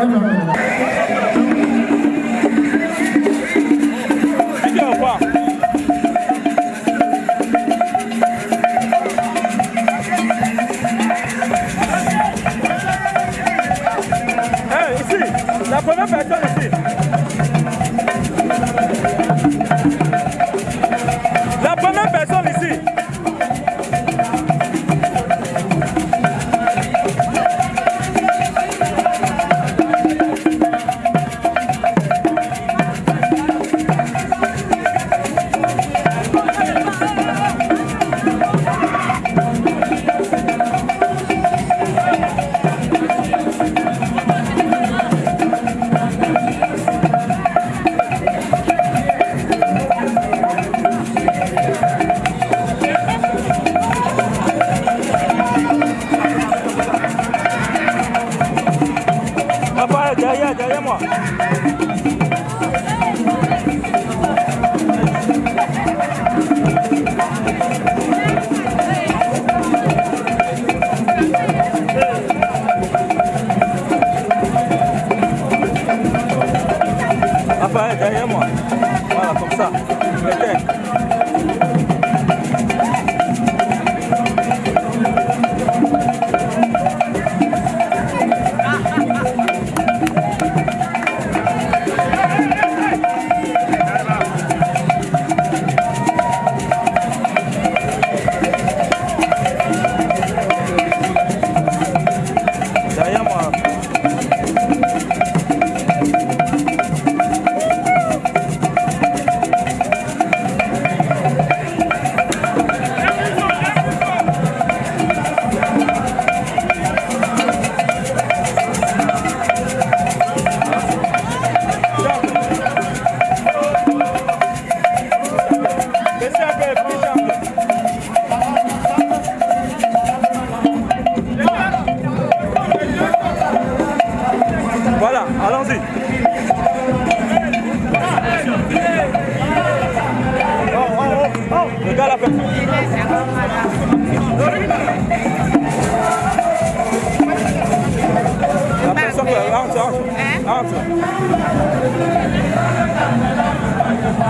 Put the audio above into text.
아니, 아니, 아니. pas derrière moi. Voilà, comme ça. Je